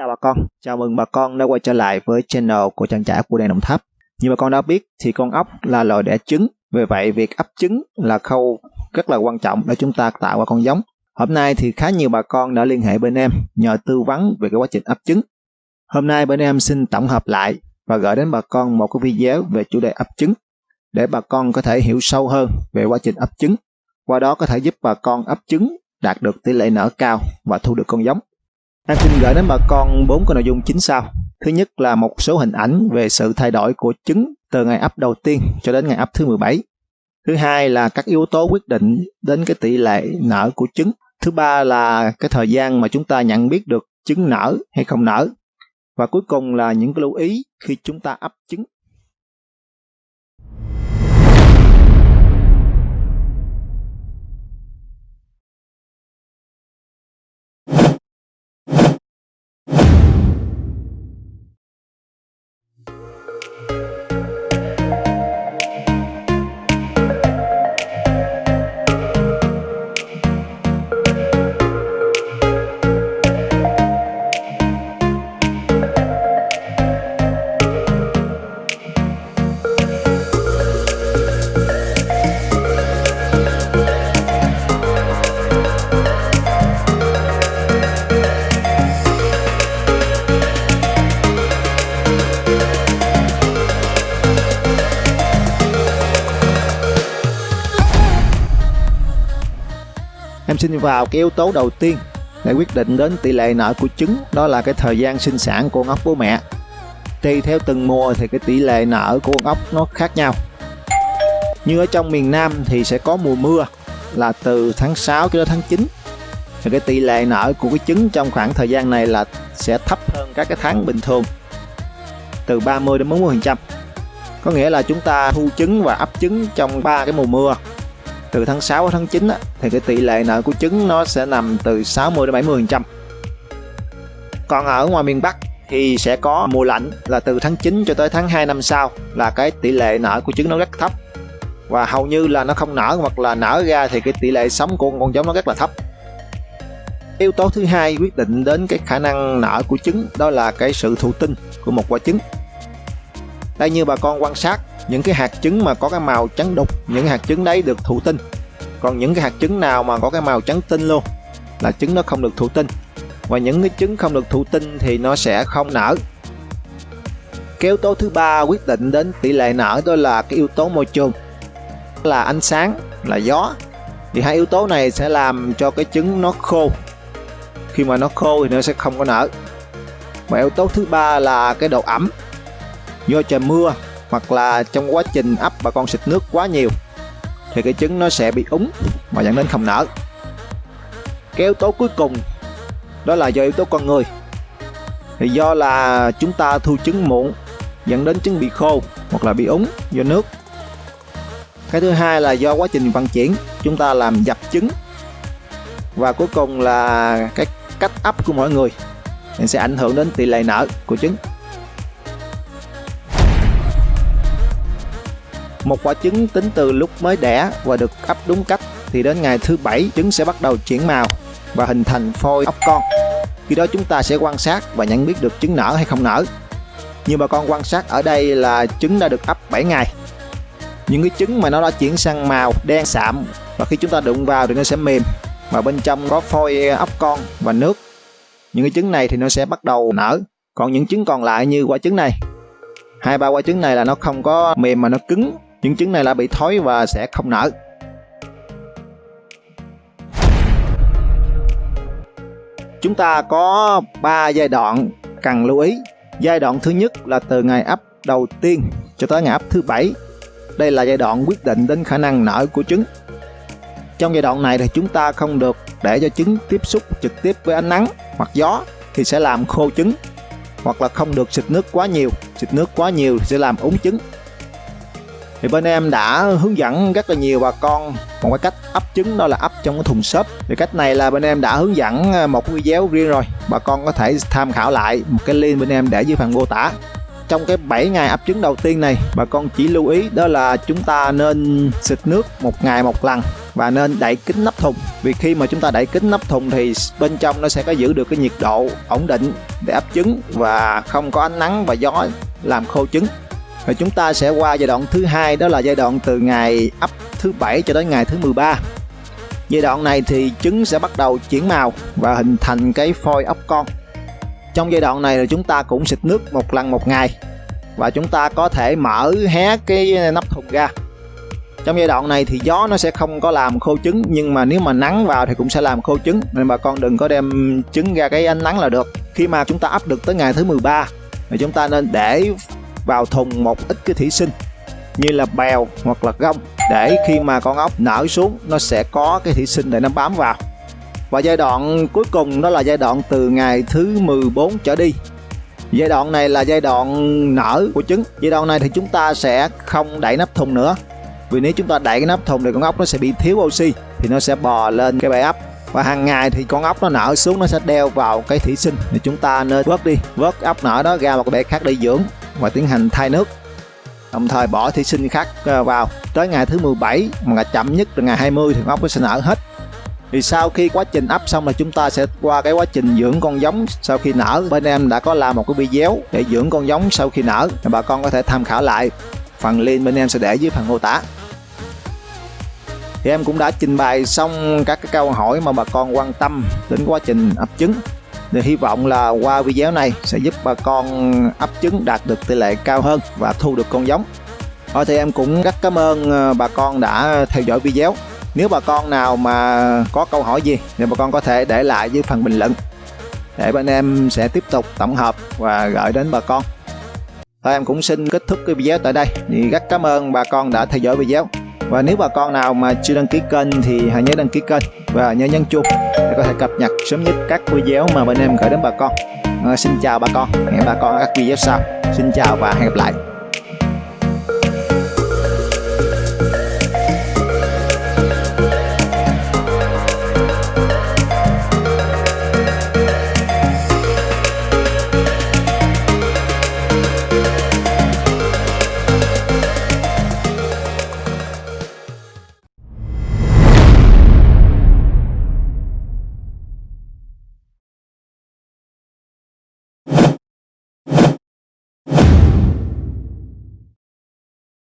chào bà con, chào mừng bà con đã quay trở lại với channel của trang trại của đen Đồng Tháp. Như bà con đã biết thì con ốc là loài đẻ trứng, vì vậy việc ấp trứng là khâu rất là quan trọng để chúng ta tạo ra con giống. Hôm nay thì khá nhiều bà con đã liên hệ bên em nhờ tư vấn về cái quá trình ấp trứng. Hôm nay bên em xin tổng hợp lại và gửi đến bà con một cái video về chủ đề ấp trứng để bà con có thể hiểu sâu hơn về quá trình ấp trứng. Qua đó có thể giúp bà con ấp trứng đạt được tỷ lệ nở cao và thu được con giống. Em xin gửi đến bà con bốn cái nội dung chính sau. Thứ nhất là một số hình ảnh về sự thay đổi của trứng từ ngày ấp đầu tiên cho đến ngày ấp thứ 17. Thứ hai là các yếu tố quyết định đến cái tỷ lệ nở của trứng. Thứ ba là cái thời gian mà chúng ta nhận biết được trứng nở hay không nở. Và cuối cùng là những cái lưu ý khi chúng ta ấp trứng. Em xin vào cái yếu tố đầu tiên để quyết định đến tỷ lệ nở của trứng, đó là cái thời gian sinh sản của con ốc bố mẹ. Tùy theo từng mùa thì cái tỷ lệ nở của con ốc nó khác nhau. Như ở trong miền Nam thì sẽ có mùa mưa là từ tháng 6 cho đến tháng 9. Thì cái tỷ lệ nở của cái trứng trong khoảng thời gian này là sẽ thấp hơn các cái tháng bình thường, từ 30 đến 40%. Có nghĩa là chúng ta thu trứng và ấp trứng trong ba cái mùa mưa từ tháng 6 đến tháng 9 á, thì cái tỷ lệ nợ của trứng nó sẽ nằm từ 60 đến 70 phần trăm. Còn ở ngoài miền Bắc thì sẽ có mùa lạnh là từ tháng 9 cho tới tháng 2 năm sau là cái tỷ lệ nở của trứng nó rất thấp. Và hầu như là nó không nở hoặc là nở ra thì cái tỷ lệ sống của con giống nó rất là thấp. Yếu tố thứ hai quyết định đến cái khả năng nở của trứng đó là cái sự thụ tinh của một quả trứng đây như bà con quan sát, những cái hạt trứng mà có cái màu trắng đục, những hạt trứng đấy được thụ tinh. Còn những cái hạt trứng nào mà có cái màu trắng tinh luôn, là trứng nó không được thụ tinh. Và những cái trứng không được thụ tinh thì nó sẽ không nở. Cái yếu tố thứ ba quyết định đến tỷ lệ nở đó là cái yếu tố môi trường. Là ánh sáng, là gió. Thì hai yếu tố này sẽ làm cho cái trứng nó khô. Khi mà nó khô thì nó sẽ không có nở. Và yếu tố thứ ba là cái độ ẩm do trời mưa hoặc là trong quá trình ấp bà con xịt nước quá nhiều, thì cái trứng nó sẽ bị úng và dẫn đến không nở. Cái yếu tố cuối cùng đó là do yếu tố con người. Thì do là chúng ta thu trứng muộn, dẫn đến trứng bị khô hoặc là bị úng do nước. Cái thứ hai là do quá trình vận chuyển, chúng ta làm dập trứng. Và cuối cùng là cái cách ấp của mỗi người sẽ ảnh hưởng đến tỷ lệ nở của trứng. Một quả trứng tính từ lúc mới đẻ và được ấp đúng cách thì đến ngày thứ bảy, trứng sẽ bắt đầu chuyển màu và hình thành phôi ốc con. Khi đó chúng ta sẽ quan sát và nhận biết được trứng nở hay không nở. Như bà con quan sát ở đây là trứng đã được ấp 7 ngày. Những cái trứng mà nó đã chuyển sang màu đen sạm và khi chúng ta đụng vào thì nó sẽ mềm và bên trong có phôi ốc con và nước. Những cái trứng này thì nó sẽ bắt đầu nở. Còn những trứng còn lại như quả trứng này, hai ba quả trứng này là nó không có mềm mà nó cứng những trứng này là bị thối và sẽ không nở. Chúng ta có 3 giai đoạn cần lưu ý. Giai đoạn thứ nhất là từ ngày ấp đầu tiên cho tới ngày ấp thứ bảy. Đây là giai đoạn quyết định đến khả năng nở của trứng. Trong giai đoạn này thì chúng ta không được để cho trứng tiếp xúc trực tiếp với ánh nắng hoặc gió thì sẽ làm khô trứng, hoặc là không được xịt nước quá nhiều. Xịt nước quá nhiều sẽ làm úng trứng thì bên em đã hướng dẫn rất là nhiều bà con một cái cách ấp trứng, đó là ấp trong cái thùng xốp. Thì cách này là bên em đã hướng dẫn à, một video riêng rồi. Bà con có thể tham khảo lại một cái link bên em để dưới phần mô tả. Trong cái 7 ngày ấp trứng đầu tiên này, bà con chỉ lưu ý đó là chúng ta nên xịt nước một ngày một lần và nên đậy kín nắp thùng. Vì khi mà chúng ta đậy kín nắp thùng thì bên trong nó sẽ có giữ được cái nhiệt độ ổn định để ấp trứng và không có ánh nắng và gió làm khô trứng. Rồi chúng ta sẽ qua giai đoạn thứ hai, đó là giai đoạn từ ngày ấp thứ bảy cho đến ngày thứ 13 giai đoạn này thì trứng sẽ bắt đầu chuyển màu và hình thành cái phôi ốc con. Trong giai đoạn này là chúng ta cũng xịt nước một lần một ngày và chúng ta có thể mở hé cái nắp thùng ra. Trong giai đoạn này thì gió nó sẽ không có làm khô trứng, nhưng mà nếu mà nắng vào thì cũng sẽ làm khô trứng. Nên bà con đừng có đem trứng ra cái ánh nắng là được. Khi mà chúng ta ấp được tới ngày thứ 13 thì chúng ta nên để vào thùng một ít cái thủy sinh, như là bèo hoặc là gông, để khi mà con ốc nở xuống, nó sẽ có cái thủy sinh để nó bám vào. Và giai đoạn cuối cùng đó là giai đoạn từ ngày thứ 14 trở đi. Giai đoạn này là giai đoạn nở của trứng. Giai đoạn này thì chúng ta sẽ không đẩy nắp thùng nữa. Vì nếu chúng ta đẩy cái nắp thùng thì con ốc nó sẽ bị thiếu oxy, thì nó sẽ bò lên cái bể ấp. Và hàng ngày thì con ốc nó nở xuống, nó sẽ đeo vào cái thủy sinh thì chúng ta nên vớt đi. Vớt ốc nở đó ra một cái bể khác để dưỡng và tiến hành thay nước. Đồng thời bỏ thí sinh khác à, vào. Tới ngày thứ 17 mà chậm nhất là ngày 20 thì ốc nó sẽ nở hết. Thì sau khi quá trình ấp xong là chúng ta sẽ qua cái quá trình dưỡng con giống sau khi nở. Bên em đã có làm một cái video để dưỡng con giống sau khi nở bà con có thể tham khảo lại. Phần link bên em sẽ để dưới phần mô tả. Thì em cũng đã trình bày xong các cái câu hỏi mà bà con quan tâm đến quá trình ấp trứng thì hy vọng là qua video này sẽ giúp bà con ấp trứng đạt được tỷ lệ cao hơn và thu được con giống. Thôi thì em cũng rất cảm ơn ờ, bà con đã theo dõi video. Nếu bà con nào mà có câu hỏi gì thì bà con có thể để lại dưới phần bình luận. Để bên em sẽ tiếp tục tổng hợp và gửi đến bà con. Thôi em cũng xin kết thúc cái video tại đây. Thì rất cảm ơn bà con đã theo dõi video và nếu bà con nào mà chưa đăng ký kênh thì hãy nhớ đăng ký kênh và nhớ nhấn chuông để có thể cập nhật sớm nhất các video mà bên em gửi đến bà con. À, xin chào bà con hẹn bà con ở các video sau. Xin chào và hẹn gặp lại.